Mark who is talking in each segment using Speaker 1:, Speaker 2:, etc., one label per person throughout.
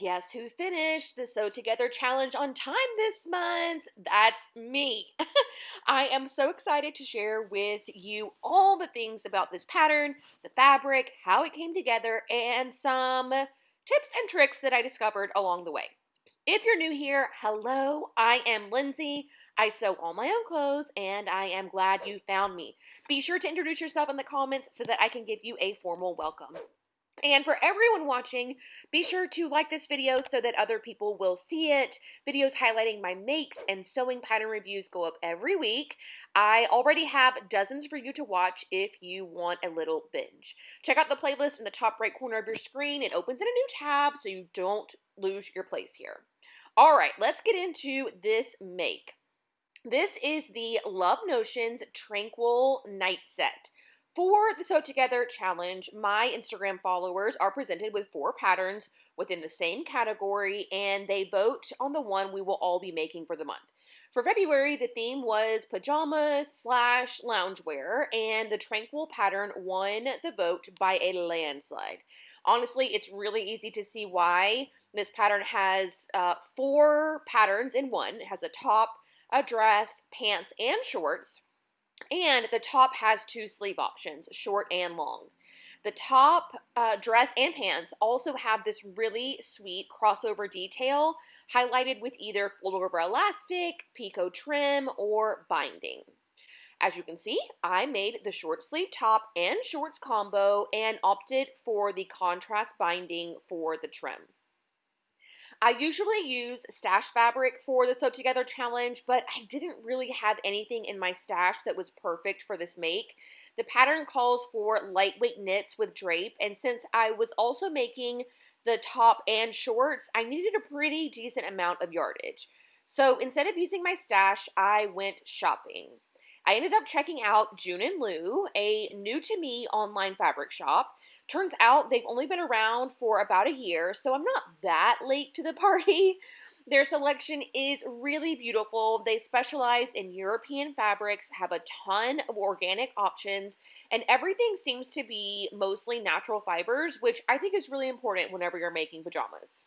Speaker 1: Guess who finished the Sew Together challenge on time this month? That's me. I am so excited to share with you all the things about this pattern, the fabric, how it came together, and some tips and tricks that I discovered along the way. If you're new here, hello, I am Lindsay. I sew all my own clothes and I am glad you found me. Be sure to introduce yourself in the comments so that I can give you a formal welcome. And for everyone watching, be sure to like this video so that other people will see it. Videos highlighting my makes and sewing pattern reviews go up every week. I already have dozens for you to watch if you want a little binge. Check out the playlist in the top right corner of your screen. It opens in a new tab so you don't lose your place here. All right, let's get into this make. This is the Love Notions Tranquil Night Set. For the Sew Together challenge, my Instagram followers are presented with four patterns within the same category and they vote on the one we will all be making for the month. For February, the theme was pajamas slash loungewear, and the Tranquil pattern won the vote by a landslide. Honestly, it's really easy to see why. This pattern has uh, four patterns in one. It has a top, a dress, pants, and shorts. And the top has two sleeve options, short and long. The top uh, dress and pants also have this really sweet crossover detail highlighted with either fold over elastic, picot trim, or binding. As you can see, I made the short sleeve top and shorts combo and opted for the contrast binding for the trim. I usually use stash fabric for the Sew Together challenge, but I didn't really have anything in my stash that was perfect for this make. The pattern calls for lightweight knits with drape, and since I was also making the top and shorts, I needed a pretty decent amount of yardage. So instead of using my stash, I went shopping. I ended up checking out June and Lou, a new to me online fabric shop. Turns out they've only been around for about a year, so I'm not that late to the party. Their selection is really beautiful. They specialize in European fabrics, have a ton of organic options, and everything seems to be mostly natural fibers, which I think is really important whenever you're making pajamas.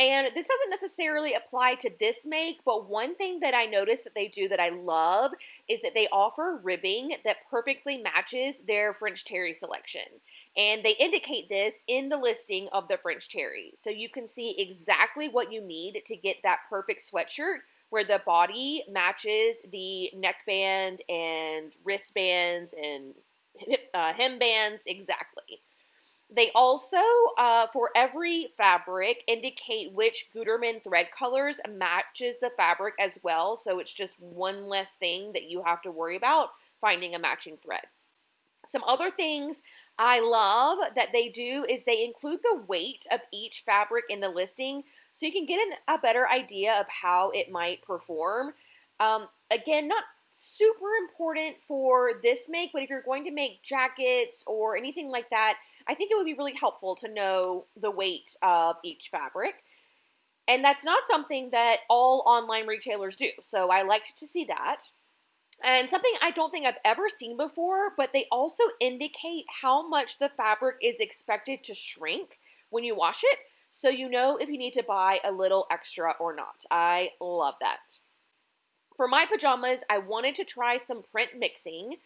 Speaker 1: And this doesn't necessarily apply to this make, but one thing that I noticed that they do that I love is that they offer ribbing that perfectly matches their French terry selection. And they indicate this in the listing of the French terry. So you can see exactly what you need to get that perfect sweatshirt where the body matches the neckband and wristbands and uh, hembands exactly. They also, uh, for every fabric, indicate which Gutermann thread colors matches the fabric as well. So it's just one less thing that you have to worry about finding a matching thread. Some other things I love that they do is they include the weight of each fabric in the listing so you can get an, a better idea of how it might perform. Um, again, not super important for this make, but if you're going to make jackets or anything like that, I think it would be really helpful to know the weight of each fabric. And that's not something that all online retailers do. So I liked to see that. And something I don't think I've ever seen before, but they also indicate how much the fabric is expected to shrink when you wash it. So you know if you need to buy a little extra or not. I love that. For my pajamas, I wanted to try some print mixing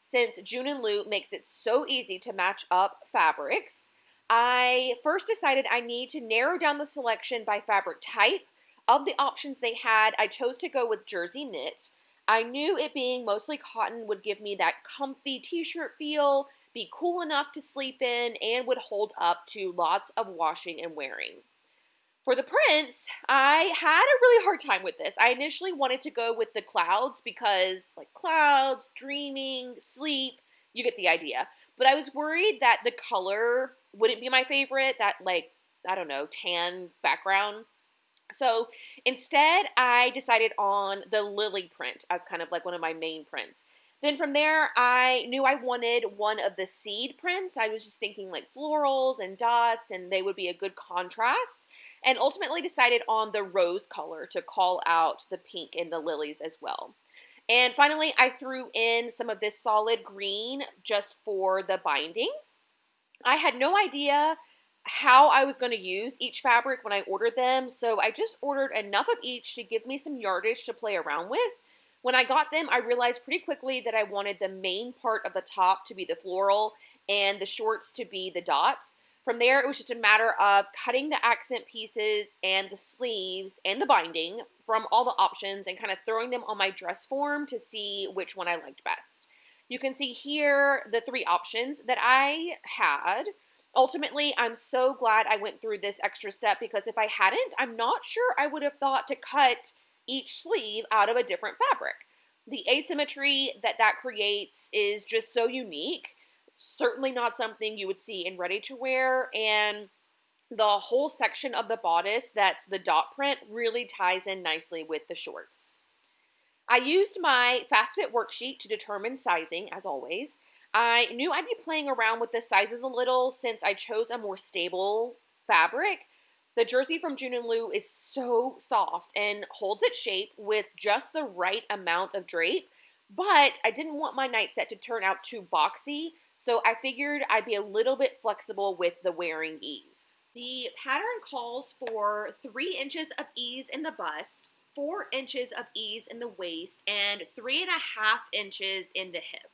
Speaker 1: since June and Lou makes it so easy to match up fabrics. I first decided I need to narrow down the selection by fabric type. Of the options they had, I chose to go with jersey knit. I knew it being mostly cotton would give me that comfy t-shirt feel, be cool enough to sleep in, and would hold up to lots of washing and wearing. For the prints, I had a really hard time with this. I initially wanted to go with the clouds because, like, clouds, dreaming, sleep, you get the idea. But I was worried that the color wouldn't be my favorite, that, like, I don't know, tan background. So instead, I decided on the lily print as kind of like one of my main prints. Then from there, I knew I wanted one of the seed prints. I was just thinking like florals and dots, and they would be a good contrast and ultimately decided on the rose color to call out the pink and the lilies as well. And finally, I threw in some of this solid green just for the binding. I had no idea how I was going to use each fabric when I ordered them, so I just ordered enough of each to give me some yardage to play around with. When I got them, I realized pretty quickly that I wanted the main part of the top to be the floral and the shorts to be the dots. From there, it was just a matter of cutting the accent pieces and the sleeves and the binding from all the options and kind of throwing them on my dress form to see which one I liked best. You can see here the three options that I had. Ultimately, I'm so glad I went through this extra step because if I hadn't, I'm not sure I would have thought to cut each sleeve out of a different fabric. The asymmetry that that creates is just so unique certainly not something you would see in ready to wear. And the whole section of the bodice that's the dot print really ties in nicely with the shorts. I used my fast fit worksheet to determine sizing, as always. I knew I'd be playing around with the sizes a little since I chose a more stable fabric. The jersey from June and Lou is so soft and holds its shape with just the right amount of drape, but I didn't want my night set to turn out too boxy, so I figured I'd be a little bit flexible with the wearing ease. The pattern calls for three inches of ease in the bust, four inches of ease in the waist, and three and a half inches in the hip.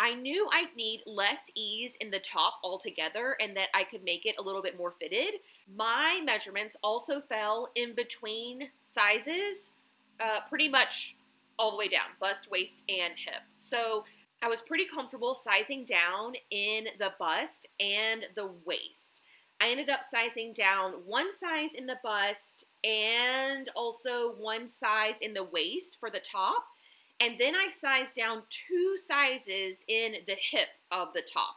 Speaker 1: I knew I'd need less ease in the top altogether and that I could make it a little bit more fitted. My measurements also fell in between sizes, uh, pretty much all the way down, bust, waist, and hip. So I was pretty comfortable sizing down in the bust and the waist. I ended up sizing down one size in the bust and also one size in the waist for the top. And then I sized down two sizes in the hip of the top.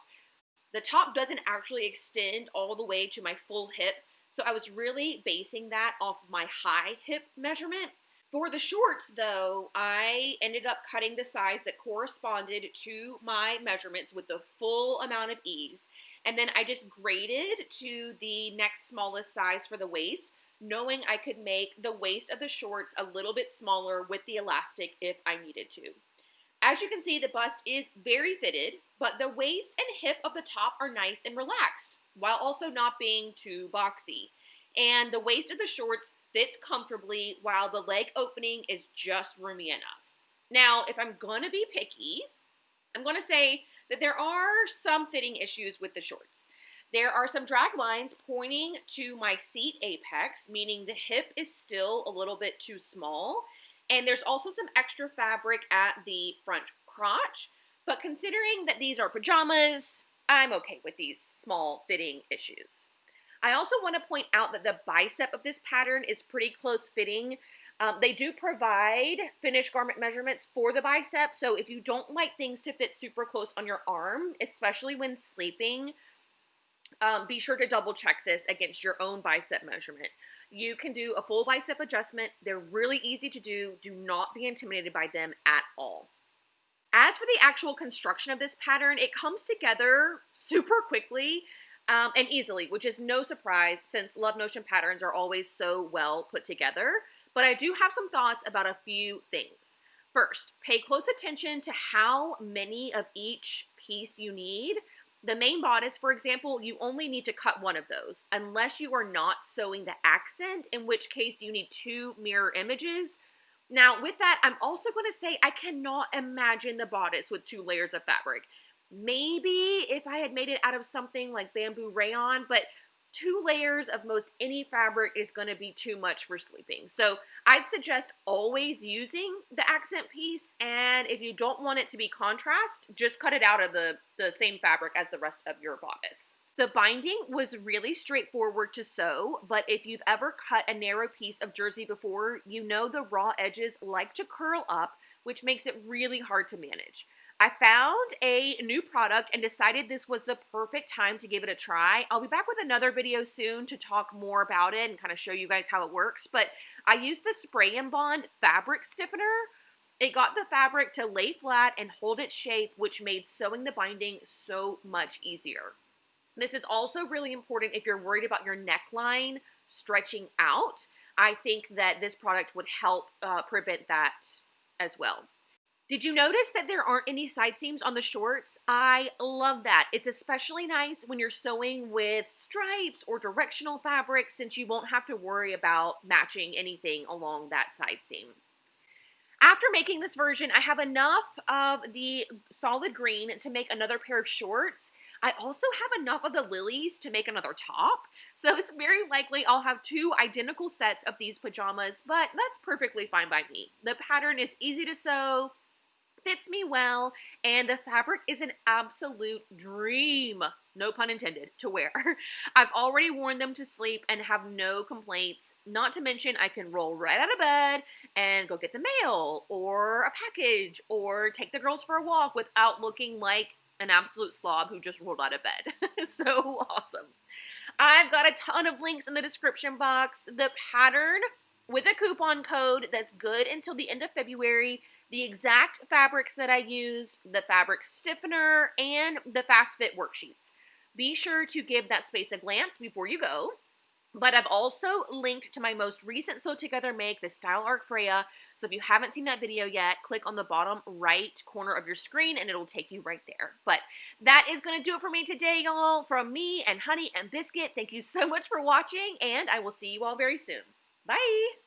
Speaker 1: The top doesn't actually extend all the way to my full hip, so I was really basing that off of my high hip measurement. For the shorts, though, I ended up cutting the size that corresponded to my measurements with the full amount of ease. And then I just graded to the next smallest size for the waist, knowing I could make the waist of the shorts a little bit smaller with the elastic if I needed to. As you can see, the bust is very fitted, but the waist and hip of the top are nice and relaxed, while also not being too boxy. And the waist of the shorts fits comfortably while the leg opening is just roomy enough. Now, if I'm to be picky, I'm to say that there are some fitting issues with the shorts. There are some drag lines pointing to my seat apex, meaning the hip is still a little bit too small. And there's also some extra fabric at the front crotch. But considering that these are pajamas, I'm okay with these small fitting issues. I also want to point out that the bicep of this pattern is pretty close fitting. Um, they do provide finished garment measurements for the bicep, so if you don't like things to fit super close on your arm, especially when sleeping, um, be sure to double check this against your own bicep measurement. You can do a full bicep adjustment. They're really easy to do. Do not be intimidated by them at all. As for the actual construction of this pattern, it comes together super quickly um, and easily, which is no surprise since Love Notion patterns are always so well put together. But I do have some thoughts about a few things. First, pay close attention to how many of each piece you need. The main bodice, for example, you only need to cut one of those, unless you are not sewing the accent, in which case you need two mirror images. Now, with that, I'm also going to say I cannot imagine the bodice with two layers of fabric. Maybe if I had made it out of something like bamboo rayon, but two layers of most any fabric is going to be too much for sleeping. So I'd suggest always using the accent piece. And if you don't want it to be contrast, just cut it out of the, the same fabric as the rest of your bodice. The binding was really straightforward to sew, but if you've ever cut a narrow piece of jersey before, you know the raw edges like to curl up, which makes it really hard to manage. I found a new product and decided this was the perfect time to give it a try. I'll be back with another video soon to talk more about it and kind of show you guys how it works. But I used the Spray and Bond fabric stiffener. It got the fabric to lay flat and hold its shape, which made sewing the binding so much easier. This is also really important if you're worried about your neckline stretching out. I think that this product would help uh, prevent that as well. Did you notice that there aren't any side seams on the shorts? I love that. It's especially nice when you're sewing with stripes or directional fabric since you won't have to worry about matching anything along that side seam. After making this version, I have enough of the solid green to make another pair of shorts. I also have enough of the lilies to make another top. So it's very likely I'll have two identical sets of these pajamas, but that's perfectly fine by me. The pattern is easy to sew, fits me well, and the fabric is an absolute dream, no pun intended, to wear. I've already worn them to sleep and have no complaints. Not to mention, I can roll right out of bed and go get the mail or a package or take the girls for a walk without looking like an absolute slob who just rolled out of bed. so awesome. I've got a ton of links in the description box. The pattern with a coupon code that's good until the end of February the exact fabrics that I used, the fabric stiffener, and the fast fit worksheets. Be sure to give that space a glance before you go. But I've also linked to my most recent Sew Together make, the Style Arc Freya. So if you haven't seen that video yet, click on the bottom right corner of your screen and it'll take you right there. But that is going to do it for me today, y'all. From me and Honey and Biscuit, thank you so much for watching and I will see you all very soon. Bye!